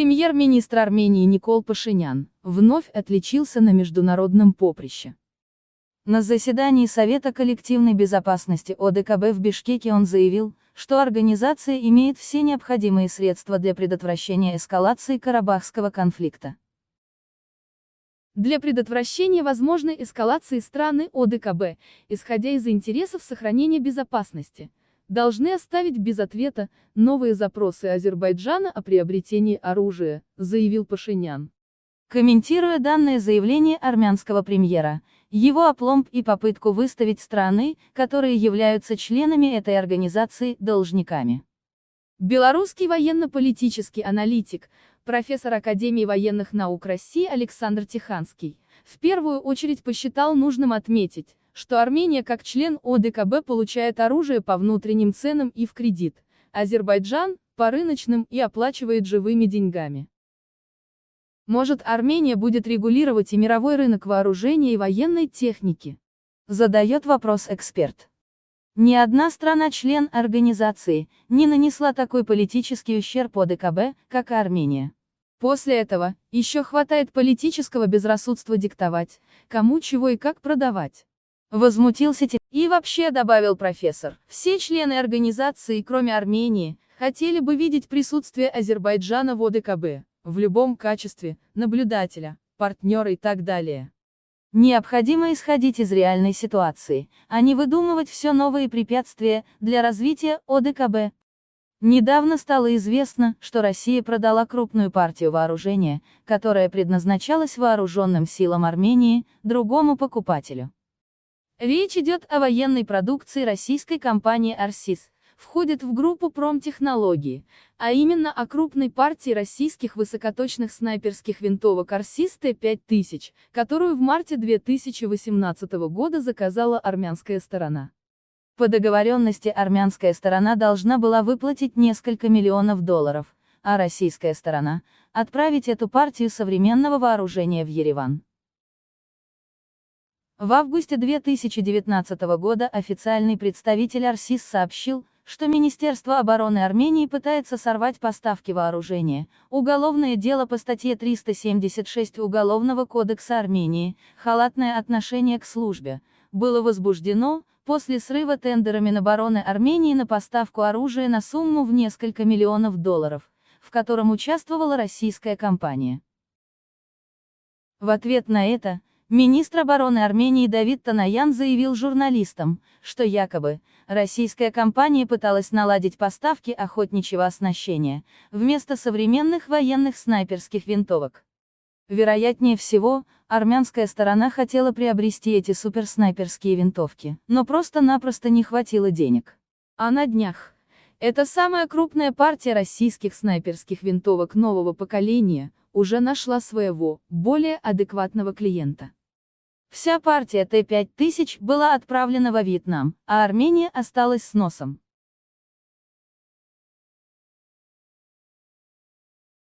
Премьер-министр Армении Никол Пашинян вновь отличился на международном поприще. На заседании Совета коллективной безопасности ОДКБ в Бишкеке он заявил, что организация имеет все необходимые средства для предотвращения эскалации Карабахского конфликта. Для предотвращения возможной эскалации страны ОДКБ, исходя из интересов сохранения безопасности, должны оставить без ответа новые запросы Азербайджана о приобретении оружия, заявил Пашинян. Комментируя данное заявление армянского премьера, его опломб и попытку выставить страны, которые являются членами этой организации, должниками. Белорусский военно-политический аналитик, профессор Академии военных наук России Александр Тиханский, в первую очередь посчитал нужным отметить, что Армения как член ОДКБ получает оружие по внутренним ценам и в кредит, Азербайджан – по рыночным и оплачивает живыми деньгами. Может Армения будет регулировать и мировой рынок вооружения и военной техники? Задает вопрос эксперт. Ни одна страна-член организации не нанесла такой политический ущерб ОДКБ, как Армения. После этого, еще хватает политического безрассудства диктовать, кому чего и как продавать. Возмутился Тим. И вообще, добавил профессор, все члены организации, кроме Армении, хотели бы видеть присутствие Азербайджана в ОДКБ, в любом качестве, наблюдателя, партнера и так далее. Необходимо исходить из реальной ситуации, а не выдумывать все новые препятствия для развития ОДКБ. Недавно стало известно, что Россия продала крупную партию вооружения, которая предназначалась вооруженным силам Армении, другому покупателю. Речь идет о военной продукции российской компании «Арсис», входит в группу промтехнологии, а именно о крупной партии российских высокоточных снайперских винтовок Арсис Т-5000, которую в марте 2018 года заказала армянская сторона. По договоренности армянская сторона должна была выплатить несколько миллионов долларов, а российская сторона – отправить эту партию современного вооружения в Ереван. В августе 2019 года официальный представитель Арсис сообщил, что Министерство обороны Армении пытается сорвать поставки вооружения. Уголовное дело по статье 376 Уголовного кодекса Армении «Халатное отношение к службе» было возбуждено после срыва тендера Минобороны Армении на поставку оружия на сумму в несколько миллионов долларов, в котором участвовала российская компания. В ответ на это, Министр обороны Армении Давид Танаян заявил журналистам, что якобы, российская компания пыталась наладить поставки охотничьего оснащения, вместо современных военных снайперских винтовок. Вероятнее всего, армянская сторона хотела приобрести эти суперснайперские винтовки, но просто-напросто не хватило денег. А на днях, это самая крупная партия российских снайперских винтовок нового поколения, уже нашла своего, более адекватного клиента. Вся партия Т-5000 была отправлена во Вьетнам, а Армения осталась с носом.